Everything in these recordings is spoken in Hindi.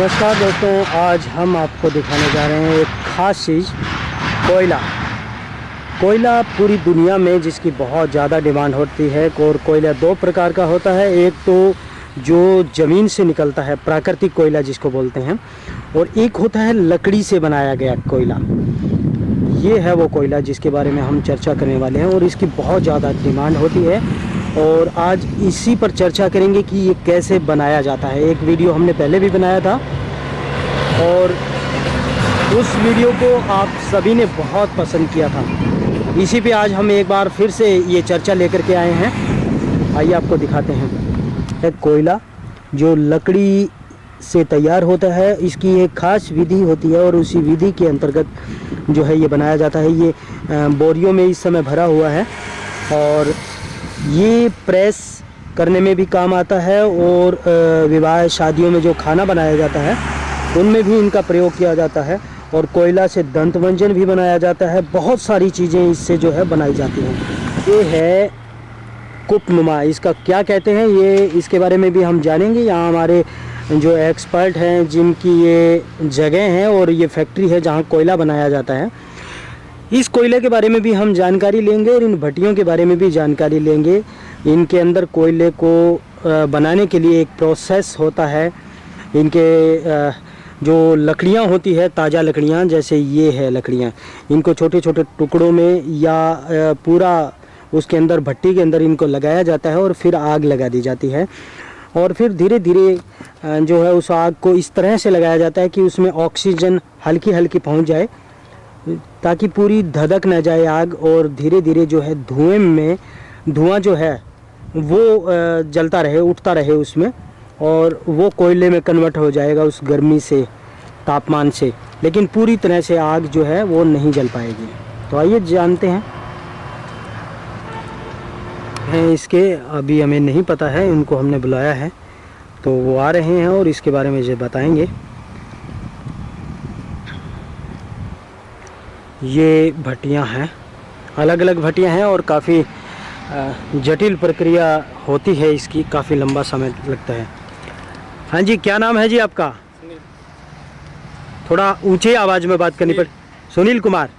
नमस्कार दोस्तों, आज हम आपको दिखाने जा रहे हैं एक ख़ास चीज़, कोयला। कोयला पूरी दुनिया में जिसकी बहुत ज़्यादा डिमांड होती है और कोयला दो प्रकार का होता है, एक तो जो ज़मीन से निकलता है, प्राकृतिक कोयला जिसको बोलते हैं, और एक होता है लकड़ी से बनाया गया कोयला। ये है वो कोयला जिसके बारे में हम चर्चा करने वाले हैं और इसकी बहुत ज़्यादा डिमांड होती है। और आज इसी पर चर्चा करेंगे कि ये कैसे बनाया जाता है। एक वीडियो हमने पहले भी बनाया था और उस वीडियो को आप सभी ने बहुत पसंद किया था। इसी पे आज हम एक बार फिर से ये चर्चा लेकर के आए हैं। आइए आपको दिखाते हैं। एक कोयला जो लकड़ी से तैयार होता है, इसकी एक ख़ास विधि होती है और उसी विधि के अंतर्गत जो है ये बनाया जाता है। ये बोरियों में इस समय भरा हुआ है और ये प्रेस करने में भी काम आता है और विवाह शादियों में जो खाना बनाया जाता है, उनमें भी इनका प्रयोग किया जाता है और कोयला से दंत व्यंजन भी बनाया जाता है। बहुत सारी चीज़ें इससे जो है बनाई जाती हैं। ये है कुपनुमा। इसका क्या कहते हैं, ये इसके बारे में भी हम जानेंगे। यहाँ हमारे जो एक्सपर्ट हैं, जिनकी ये जगह हैं और ये फैक्ट्री है जहाँ कोयला बनाया जाता है। इस कोयले के बारे में भी हम जानकारी लेंगे और इन भट्टियों के बारे में भी जानकारी लेंगे। इनके अंदर कोयले को बनाने के लिए एक प्रोसेस होता है। इनके जो लकड़ियाँ होती है, ताज़ा लकड़ियाँ, जैसे ये है लकड़ियाँ। इनको छोटे छोटे टुकड़ों में या पूरा उसके अंदर, भट्टी के अंदर इनको लगाया जाता है और फिर आग लगा दी जाती है। और फिर धीरे धीरे जो है उस आग को इस तरह से लगाया जाता है कि उसमें ऑक्सीजन हल्की हल्की पहुँच जाए। ताकि पूरी धधक न जाए आग और धीरे धीरे जो है धुएँ में, धुआँ जो है, वो जलता रहे, उठता रहे उसमें और वो कोयले में कन्वर्ट हो जाएगा उस गर्मी से, तापमान से। लेकिन पूरी तरह से आग जो है वो नहीं जल पाएगी। तो आइए जानते हैं। हैं, इसके अभी हमें नहीं पता है उनको हमने बुलाया है। तो वो आ रहे हैं और इसके बारे में जो बताएँगे। ये भट्टियाँ हैं। अलग अलग भट्टियाँ हैं और काफ़ी जटिल प्रक्रिया होती है इसकी काफ़ी लंबा समय लगता है। हाँ जी क्या नाम है जी आपका? थोड़ा ऊँचे आवाज़ में बात करनी पड़ सुनील। कुमार।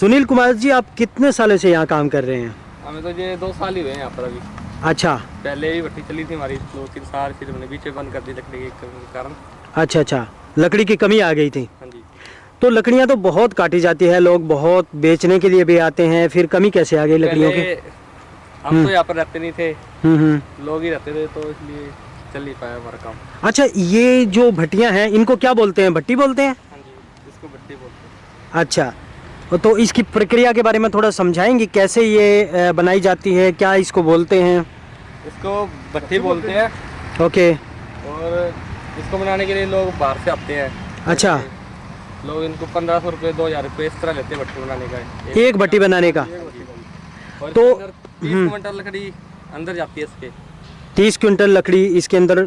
सुनील कुमार जी आप कितने सालों से यहाँ काम कर रहे हैं? हमें तो ये दो साल ही हुए हैं यहाँ पर अभी। अच्छा। पहले ही भट्टी चली थी हमारी दो तीन साल फिर हमने बीच में बंद कर दी लकड़ी के कारण। अच्छा अच्छा। लकड़ी की कमी आ गई थी। हाँ जी। तो लकड़ियाँ तो बहुत काटी जाती है लोग बहुत बेचने के लिए भी आते हैं फिर कमी कैसे आ गई लकड़ियों की? हम तो यहाँ पर रहते नहीं थे। हम्म हम्म। लोग ही रहते थे तो इसलिए चल नहीं पाया हमारा काम। अच्छा ये जो भट्टियाँ हैं इनको क्या बोलते हैं? भट्टी बोलते हैं? हाँ इसको भट्टी बोलते हैं। अच्छा तो इसकी प्रक्रिया के बारे में थोड़ा समझाएँगे कैसे ये बनाई जाती है क्या इसको बोलते हैं? इसको भट्टी बोलते हैं। ओके। और इसको बनाने के लिए लोग बाहर से आते हैं। अच्छा। लोग इनको पंद्रह सौ रुपये दो हज़ार रुपये इस तरह लेते हैं भट्टी बनाने का। एक भट्टी बनाने का? और तो- तो क्विंटल लकड़ी अंदर जाती है इसके। तीस क्विंटल लकड़ी इसके अंदर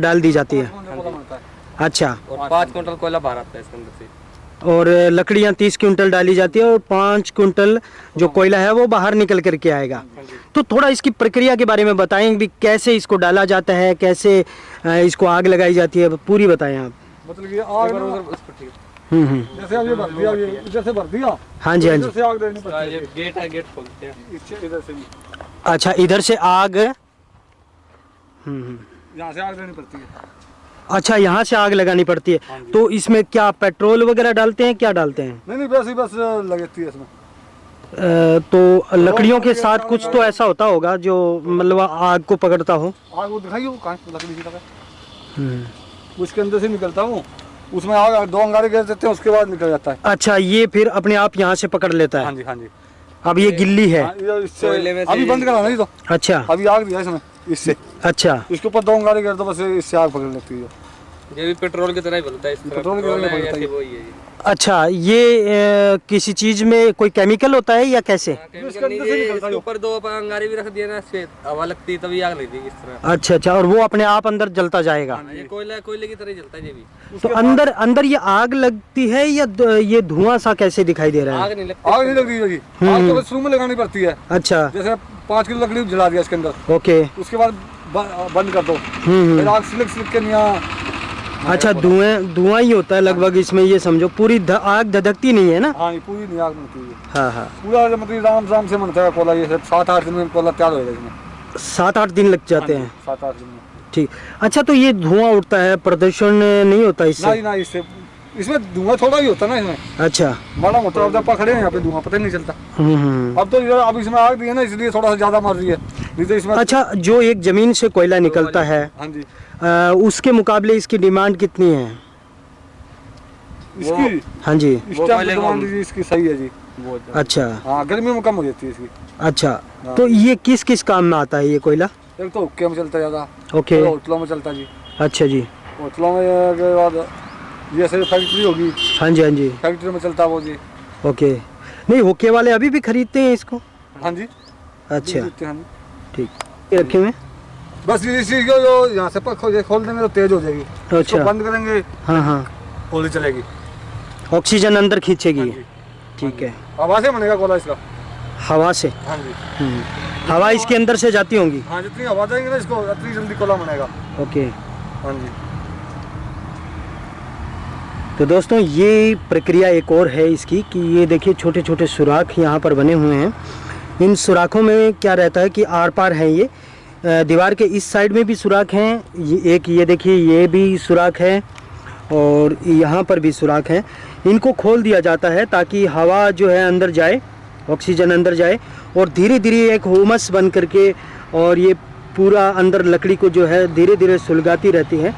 डाल दी जाती है। हाँ अच्छा। और पाँच क्विंटल कोयला बाहर आता है इसके अंदर से। और लकड़ियाँ तीस क्विंटल डाली जाती है और पाँच क्विंटल जो कोयला है वो बाहर निकल करके आएगा। हाँ तो थोड़ा इसकी प्रक्रिया के बारे में बताएँ भी कैसे इसको डाला जाता है कैसे इसको आग लगाई जाती है पूरी बताएँ आप। मतलब कि आग है। जैसे अब ये भर दिया ये इधर से भर दिया। हाँ जी हाँ जी। आग देनी पड़ती ये गेट है गेट खोलते हैं। इधर से भी। अच्छा इधर से आग हम्म हम्म। यहाँ से आग देनी पड़ती है। अच्छा यहाँ से आग लगानी पड़ती है। तो इसमें क्या पेट्रोल वगैरह डालते हैं क्या डालते हैं? नहीं नहीं बस ही बस लगती है इसमें। तो लकड़ियों के साथ कुछ तो ऐसा होता होगा जो मतलब आग को पकड़ता हो। आग वो दिखाई हो कहाँ लकड़ी की तरह हम्म। उसके अंदर से निकलता हूँ। उसमें आग दो अंगारे गैस देते हैं उसके बाद निकल जाता है। अच्छा ये फिर अपने आप यहाँ से पकड़ लेता हाँ? है जी हाँ जी। अब ये गिल्ली है। हाँ, अभी बंद करा नहीं तो। अच्छा। अभी आग दिया इसमें इससे। अच्छा। इसके ऊपर दो अंगारे गैस दो बस इससे आग पकड़ लेती है। ये भी पेट्रोल की तरह ही बनता है पेट्रोल की तरह ही बोलता बनता है। है। अच्छा ये अ, किसी चीज़ में कोई केमिकल होता है या कैसे? इसके ऊपर दो अंगारे भी रख दिए ना इससे हवा लगती है तभी आग लगती है इस तरह। अच्छा अच्छा और वो अपने आप अंदर जलता जाएगा। ये कोयला कोयले की तरह ही जलता है ये भी। तो अंदर अंदर ये आग लगती है या ये धुआँ सा कैसे दिखाई दे रहा है? आग नहीं लगती। आग नहीं लग रही होगी आग तो शुरू में लगानी पड़ती है। अच्छा। जैसे पाँच किलो लकड़ी जला दिया इसके अंदर। ओके। उसके बाद बंद कर दो। हम्म आग सिलक सिलक के यहाँ अच्छा धुएँ धुआँ ही होता है लगभग इसमें ये समझो। पूरी आग धधकती नहीं है ना? हाँ पूरी नहीं आग बनती है। हाँ हाँ। पूरा मतलब राम राम से बनता है कोला ये सब सात आठ दिन में कोला तैयार होएगा इसमें। सात आठ दिन लग जाते हैं सात आठ दिन में। ठीक। अच्छा तो ये धुआँ उठता है प्रदूषण नहीं होता इससे? नहीं ना इससे इसमें धुआँ थोड़ा ही होता है ना इसमें। अच्छा। बड़ा मोटा अब पकड़े हैं यहाँ पे धुआँ पता ही नहीं चलता। हम्म हम्म अब तो इधर अब इसमें आग दी है ना इसलिए थोड़ा सा ज़्यादा मर रही है। नहीं तो इसमें अच्छा जो एक ज़मीन से कोयला निकलता है हाँ जी। उसके मुकाबले इसकी डिमांड कितनी है? इसकी? हाँ जी। इसकी सही है जी। अच्छा। हाँ गर्मी में कम हो जाती है इसकी। अच्छा तो ये किस किस काम में आता है ये कोयला? एक तो हुक्के में चलता है ज़्यादा। ओके। होटलों में चलता जी। अच्छा जी। होटलों में के बाद जैसे फैक्ट्री होगी। हाँ जी हाँ जी। फैक्ट्री में चलता वो जी। ओके। नहीं होके वाले अभी भी खरीदते हैं इसको? हाँ जी। अच्छा। हैं हाँ। ठीक। ये रखे हुए बस ये को जो यहाँ से खोल देंगे तो तेज हो जाएगी। इसको अच्छा। बंद करेंगे हाँ हाँ। गोली चलेगी। ऑक्सीजन अंदर खींचेगी। हाँ ठीक है। आवाज़ से बनेगा गोला इसका। हवा से हाँ जी। हम्म। हवा इसके अंदर से जाती होंगी? हाँ जितनी आवाज़ आएँगे ना इसको उतनी जल्दी कोला बनेगा। ओके। हाँ जी। तो दोस्तों ये प्रक्रिया एक और है इसकी कि ये देखिए छोटे छोटे सुराख यहाँ पर बने हुए हैं। इन सुराखों में क्या रहता है कि आर पार है ये। दीवार के इस साइड में भी सुराख हैं। ये एक ये देखिए ये भी सुराख है और यहाँ पर भी सुराख हैं। इनको खोल दिया जाता है ताकि हवा जो है अंदर जाए ऑक्सीजन अंदर जाए और धीरे धीरे एक होमस बन करके और ये पूरा अंदर लकड़ी को जो है धीरे धीरे सुलगाती रहती है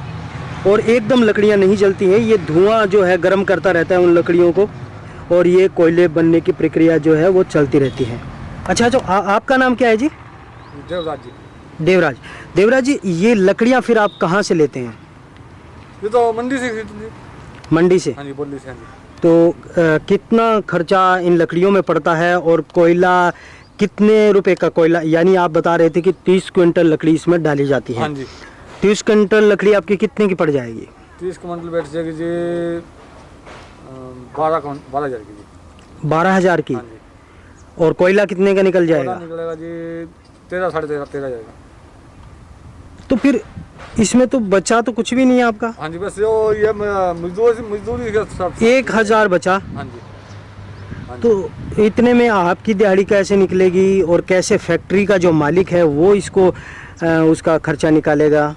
और एकदम लकड़ियाँ नहीं जलती हैं। ये धुआँ जो है गर्म करता रहता है उन लकड़ियों को और ये कोयले बनने की प्रक्रिया जो है वो चलती रहती है। अच्छा जो आ, आपका नाम क्या है जी? देवराज जी। देवराज देवराज जी ये लकड़ियाँ फिर आप कहाँ से लेते हैं? ये तो मंडी से मंडी से? हाँ जी बोली से हाँ जी। तो अ, कितना खर्चा इन लकड़ियों में पड़ता है और कोयला कितने रुपए का कोयला? यानी आप बता रहे थे कि तीस क्विंटल लकड़ी इसमें डाली जाती हाँ। है जी। तीस क्विंटल लकड़ी आपकी कितने की पड़ जाएगी? तीस क्विंटल बैठ जाएगी जी बारह बारह हज़ार की जी। बारह हज़ार की? हाँ जी। और कोयला कितने का निकल जाएगा? निकलेगा जी तेरह साढ़े तेरह तेरह जाएगा। तो फिर इसमें तो बचा तो कुछ भी नहीं है आपका? हाँ जी बस ये म- मजदूर मजदूरी के सब एक हज़ार बचा। हाँ जी। हाँ जी। तो इतने में आपकी दिहाड़ी कैसे निकलेगी और कैसे फैक्ट्री का जो मालिक है वो इसको अ, उसका खर्चा निकालेगा?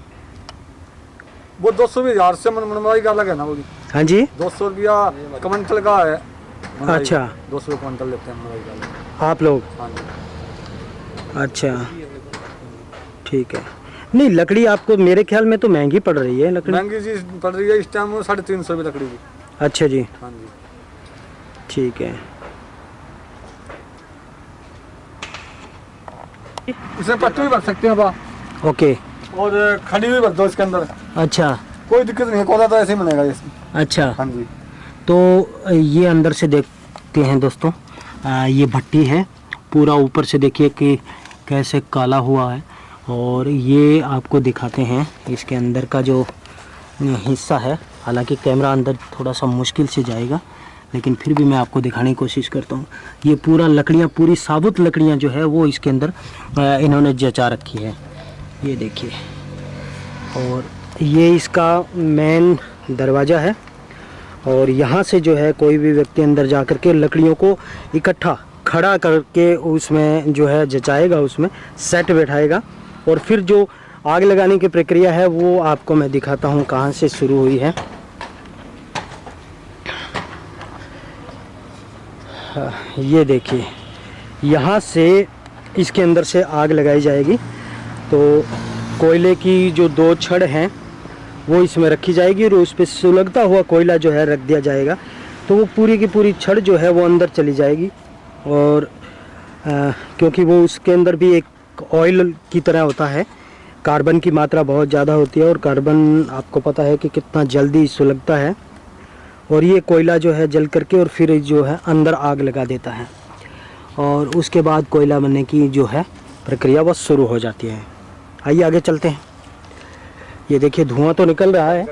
वो दो सौ हज़ार से मन मनमाई का अलग है ना वो हाँ जी। दो सौ रुपया क्विंटल का है अच्छा। दो सौ क्विंटल लेते हैं। आप लोग? हाँ जी। अच्छा। ठीक है। नहीं लकड़ी आपको मेरे ख्याल में तो महँगी पड़ रही है लकड़ी। महँगी चीज़ पड़ रही है इस टाइम साढ़े तीन सौ रुपये लकड़ी की। अच्छा जी। हाँ जी। ठीक है। इसमें पट्टी भी भर सकते हैं बा ओके। और खड़ी भी भर दो इसके अंदर। अच्छा। कोई दिक्कत नहीं है कोला तो ऐसे ही बनेगा इसमें। अच्छा। हाँ जी। तो ये अंदर से देखते हैं दोस्तों आ, ये भट्टी है। पूरा ऊपर से देखिए कि कैसे काला हुआ है। और ये आपको दिखाते हैं, इसके अंदर का जो हिस्सा है। हालाँकि कैमरा अंदर थोड़ा सा मुश्किल से जाएगा, लेकिन फिर भी मैं आपको दिखाने की कोशिश करता हूँ। ये पूरा लकड़ियाँ, पूरी साबुत लकड़ियाँ जो है, वो इसके अंदर इन्होंने जचा रखी है। ये देखिए। और ये इसका मेन दरवाज़ा है। और यहाँ से जो है, कोई भी व्यक्ति अंदर जा कर के लकड़ियों को इकट्ठा खड़ा करके उसमें जो है, जचाएगा, उसमें सेट बैठाएगा। और फिर जो आग लगाने की प्रक्रिया है वो आपको मैं दिखाता हूँ कहाँ से शुरू हुई है। ये देखिए यहाँ से इसके अंदर से आग लगाई जाएगी। तो कोयले की जो दो छड़ हैं वो इसमें रखी जाएगी और उस पर सुलगता हुआ कोयला जो है रख दिया जाएगा। तो वो पूरी की पूरी छड़ जो है वो अंदर चली जाएगी और अ, क्योंकि वो उसके अंदर भी एक ऑयल की तरह होता है। कार्बन की मात्रा बहुत ज़्यादा होती है और कार्बन आपको पता है कि कितना जल्दी सुलगता है। और ये कोयला जो है जल करके और फिर जो है अंदर आग लगा देता है। और उसके बाद कोयला बनने की जो है प्रक्रिया वह शुरू हो जाती है। आइए आगे चलते हैं। ये देखिए धुआँ तो निकल रहा है।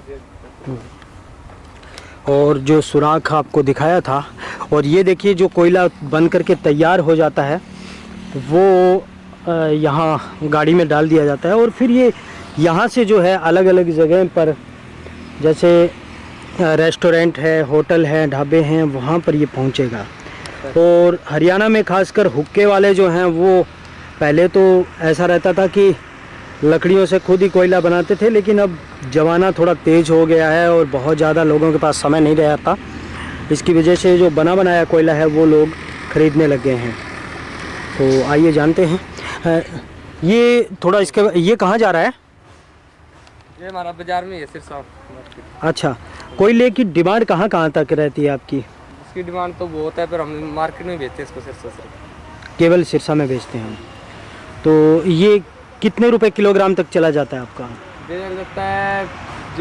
और जो सुराख आपको दिखाया था, और ये देखिए जो कोयला बन करके तैयार हो जाता है, वो यहाँ गाड़ी में डाल दिया जाता है और फिर ये यहाँ से जो है अलग अलग जगह पर, जैसे रेस्टोरेंट है, होटल है, ढाबे हैं, वहाँ पर ये पहुँचेगा। और हरियाणा में खासकर हुक्के वाले जो हैं, वो पहले तो ऐसा रहता था कि लकड़ियों से खुद ही कोयला बनाते थे, लेकिन अब ज़माना थोड़ा तेज़ हो गया है और बहुत ज़्यादा लोगों के पास समय नहीं रहता इसकी वजह से जो बना बनाया कोयला है, वो लोग ख़रीदने लग गए हैं। तो आइए जानते हैं। ये थोड़ा इसके ये कहाँ जा रहा है? ये हमारा बाज़ार में है सिरसा। अच्छा कोयले की डिमांड कहाँ कहाँ तक रहती है आपकी? इसकी डिमांड तो बहुत है पर हम मार्केट में बेचते हैं इसको सिरसा से। केवल सिरसा में बेचते हैं। हम तो ये कितने रुपए किलोग्राम तक चला जाता है आपका? ये लगता है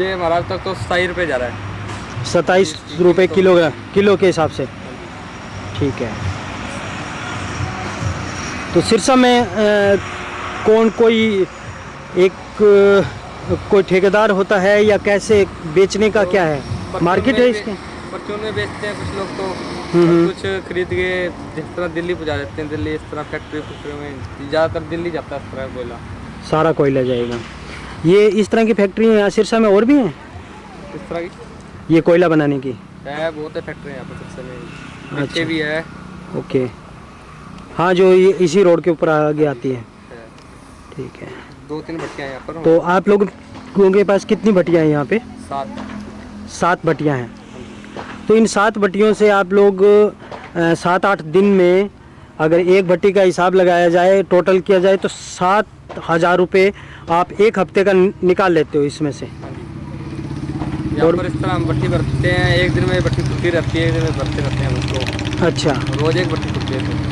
ये हमारा तक तो सताई रुपये जा रहा है। सताईस रुपये किलोग्राम किलो के हिसाब से। ठीक है। तो सिरसा में कौन कोई एक कोई ठेकेदार होता है या कैसे बेचने का तो क्या है? मार्केट है इसके? परचून में बेचते हैं कुछ लोग तो हम्म। कुछ खरीद के जिस तरह दिल्ली पहुँचा देते हैं दिल्ली इस तरह फैक्ट्री फैक्ट्री में ज़्यादातर दिल्ली जाता है इस तरह कोयला सारा कोयला जाएगा। ये इस तरह की फैक्ट्री यहाँ सिरसा में और भी हैं? इस तरह की? ये कोयला बनाने की? है बहुत है फैक्ट्री यहाँ पर सबसे में अच्छा। भी है। ओके। हाँ जो ये इसी रोड के ऊपर आगे आती है। है। ठीक है। दो तीन भट्टियाँ यहाँ पर तो आप लोगों के पास कितनी भट्टियाँ हैं यहाँ पे? सात। सात भट्टियाँ हैं। तो इन सात भट्टियों से आप लोग सात आठ दिन में अगर एक भट्टी का हिसाब लगाया जाए टोटल किया जाए तो सात हज़ार रुपये आप एक हफ़्ते का निकाल लेते हो इसमें से। यहाँ पर इस तरह हम भट्टी भरते हैं एक दिन में भट्टी खुलती रहती है एक दिन में भरते रहते हैं उसको। अच्छा। रोज एक भट्टी खुलती है।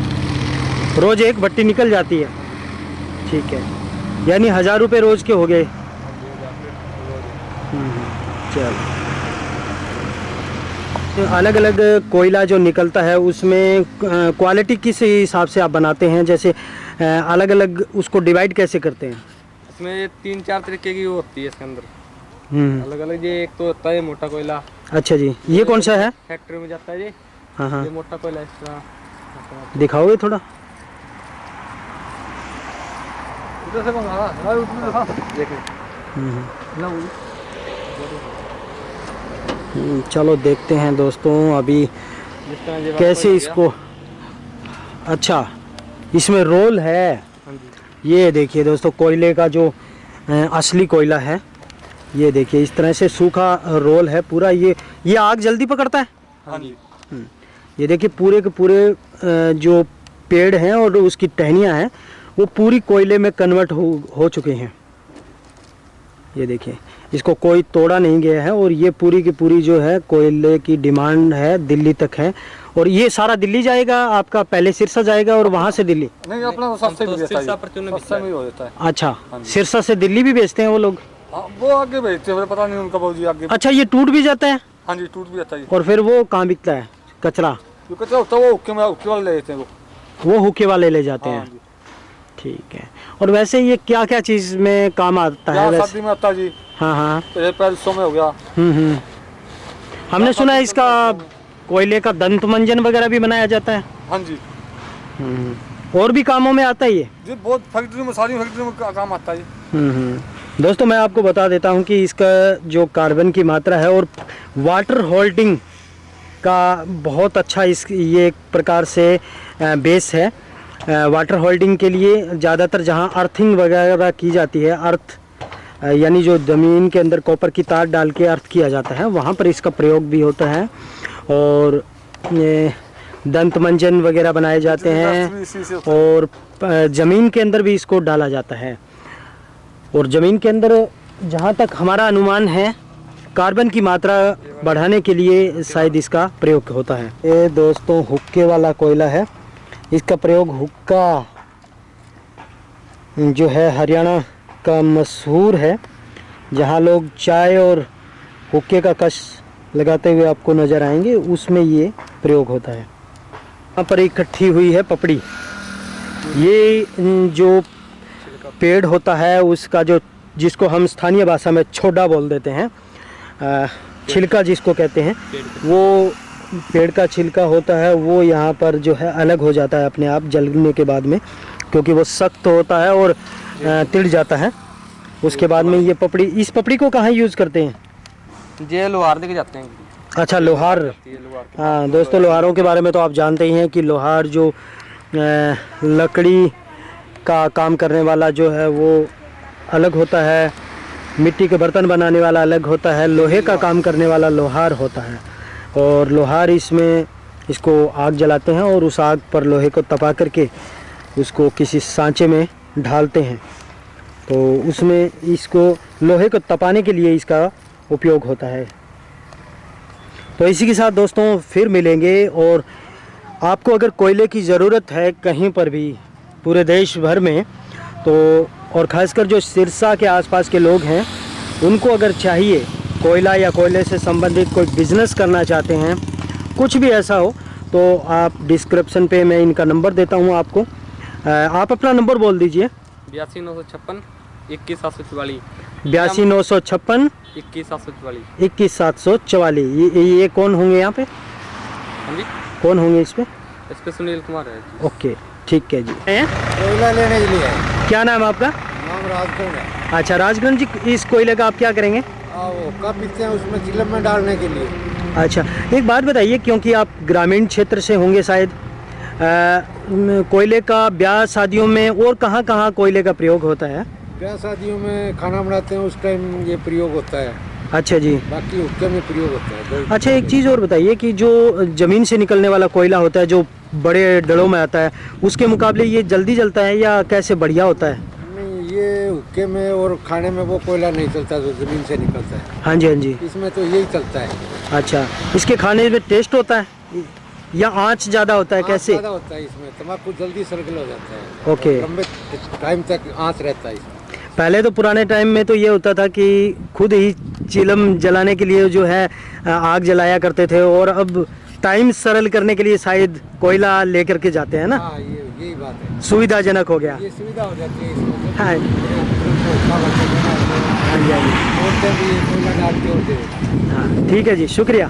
रोज़ एक भट्टी निकल जाती है। ठीक है। यानी हज़ार रुपये रोज़ के हो गए। चलो। अलग अलग कोयला जो निकलता है उसमें क्वालिटी किस हिसाब से आप बनाते हैं? जैसे अलग अलग उसको डिवाइड कैसे करते हैं? इसमें तीन चार तरीके की वो होती है इसके अंदर। हम्म, अलग अलग ये एक तो होता है मोटा कोयला। अच्छा जी। ये कौन सा है? फैक्ट्री में जाता है ये हाँ हाँ। ये मोटा कोयला इस तरह दिखाओगे थोड़ा उधर से मंगाना भाई उसमें देखा देखिए हम्म, ना वो- हम्म, चलो देखते हैं दोस्तों अभी कैसे इसको अच्छा इसमें रोल है। ये देखिए दोस्तों कोयले का जो असली कोयला है ये देखिए इस तरह से सूखा रोल है पूरा। ये ये आग जल्दी पकड़ता है? हाँ जी। ये देखिए पूरे के पूरे जो पेड़ हैं और उसकी टहनियाँ हैं वो पूरी कोयले में कन्वर्ट हो हो चुके हैं। ये देखिए इसको कोई तोड़ा नहीं गया है और ये पूरी की पूरी जो है कोयले की डिमांड है दिल्ली तक है। और ये सारा दिल्ली जाएगा आपका पहले सिरसा जाएगा और वहाँ से दिल्ली। नहीं अपना सस्ते भी तो सिरसा है सस्ता में ही हो जाता है। अच्छा सिरसा से दिल्ली भी बेचते हैं वो लोग? हाँ, वो आगे बेचते हैं पता नहीं उनका बहुत आगे। अच्छा ये टूट भी जाता है? हाँ जी टूट भी जाता है और फिर वो कहाँ बिकता है? कचरा? जो कचरा होता है वो हुक्के में हुक्के वाले ले लेते हैं वो। वो हुक्के वाले ले जाते हाँ हैं। ठीक है। और वैसे ये क्या क्या चीज़ में काम आता है वैसे? में आता जी। हाँ हाँ। ये पैरसों में हो गया। हम्म हम्म। हमने सुना है इसका कोयले का दंत मंजन वगैरह भी बनाया जाता है। हाँ जी। हम्म। और भी कामों में आता है ये? जी बहुत फैक्ट्री में सारी फैक्ट्री में काम आता है। हम्म हम्म। दोस्तों मैं आपको बता देता हूँ कि इसका जो कार्बन की मात्रा है और वाटर होल्डिंग का बहुत अच्छा इस ये एक प्रकार से बेस है। वाटर होल्डिंग के लिए ज़्यादातर जहाँ अर्थिंग वगैरह की जाती है अर्थ यानी जो ज़मीन के अंदर कॉपर की तार डाल के अर्थ किया जाता है वहाँ पर इसका प्रयोग भी होता है। और दंत मंजन वगैरह बनाए जाते हैं और ज़मीन के अंदर भी इसको डाला जाता है। और ज़मीन के अंदर जहाँ तक हमारा अनुमान है कार्बन की मात्रा बढ़ाने के लिए शायद इसका प्रयोग होता है। ये दोस्तों हुक्के वाला कोयला है। इसका प्रयोग हुक्का जो है हरियाणा का मशहूर है, जहाँ लोग चाय और हुक्के का कश लगाते हुए आपको नज़र आएँगे, उसमें ये प्रयोग होता है। यहाँ पर इकट्ठी हुई है पपड़ी। ये जो पेड़ होता है, उसका जो, जिसको हम स्थानीय भाषा में छोडा बोल देते हैं छिलका जिसको कहते हैं, वो पेड़ का छिलका होता है वो यहाँ पर जो है अलग हो जाता है अपने आप जलने के बाद में क्योंकि वो सख्त होता है और तिड़ जाता है। उसके बाद में ये पपड़ी इस पपड़ी को कहाँ यूज़ करते हैं? ये लोहार लेके जाते हैं। अच्छा लोहार। हाँ दोस्तों लोहारों के बारे में तो आप जानते ही हैं कि लोहार जो लकड़ी का काम करने वाला जो है वो अलग होता है मिट्टी के बर्तन बनाने वाला अलग होता है लोहे का काम करने वाला लोहार होता है। और लोहार इसमें इसको आग जलाते हैं और उस आग पर लोहे को तपा करके उसको किसी सांचे में ढालते हैं। तो उसमें इसको लोहे को तपाने के लिए इसका उपयोग होता है। तो इसी के साथ दोस्तों फिर मिलेंगे और आपको अगर कोयले की ज़रूरत है कहीं पर भी पूरे देश भर में तो और ख़ासकर जो सिरसा के आसपास के लोग हैं, उनको अगर चाहिए कोयला या कोयले से संबंधित कोई बिज़नेस करना चाहते हैं कुछ भी ऐसा हो तो आप डिस्क्रिप्शन पे मैं इनका नंबर देता हूँ आपको। आप अपना नंबर बोल दीजिए। बयासी नौ सौ छप्पन इक्कीस सात सौ चवालीस। बयासी नौ सौ छप्पन इक्कीस सात सौ चवालीस। इक्कीस सात सौ चवालीस। ये, ये कौन होंगे यहाँ पे? हाँ जी। कौन होंगे इस पे? इस पे सुनील कुमार है ओके ठीक है जी। कोयला लेने के लिए। क्या नाम आपका? नाम राजगढ़ है। अच्छा राजगंज जी इस कोयले का आप क्या करेंगे? वो कब पीते हैं उसमें चिलम में डालने के लिए। अच्छा एक बात बताइए क्योंकि आप ग्रामीण क्षेत्र से होंगे शायद कोयले का ब्याह शादियों में और कहाँ कहाँ कोयले का प्रयोग होता है? ब्याह शादियों में खाना बनाते हैं उस टाइम ये प्रयोग होता है। अच्छा जी। बाकी हुक्के में प्रयोग होता है अच्छा एक चीज़ और बताइए कि जो ज़मीन से निकलने वाला कोयला होता है जो बड़े डलों में आता है उसके मुकाबले ये जल्दी जलता है या कैसे बढ़िया होता है? ये हुक्के में और खाने में वो कोयला नहीं चलता जो ज़मीन से निकलता है। हाँ जी हाँ जी। इसमें तो यही चलता है। अच्छा इसके खाने में टेस्ट होता है? या आँच ज़्यादा होता है कैसे? ज़्यादा होता है इसमें तम्बाकू जल्दी सर्कल हो जाता है। ओके। लंबे टाइम तक आँच रहता है इसमें। पहले तो पुराने टाइम में तो ये होता था कि खुद ही चिलम जलाने के लिए जो है आग जलाया करते थे और अब टाइम सरल करने के लिए शायद कोयला लेकर के जाते हैं ना? हाँ ये यही बात है। सुविधाजनक हो गया। ये सुविधा हो जाती है हैं। हाँ ठीक है जी शुक्रिया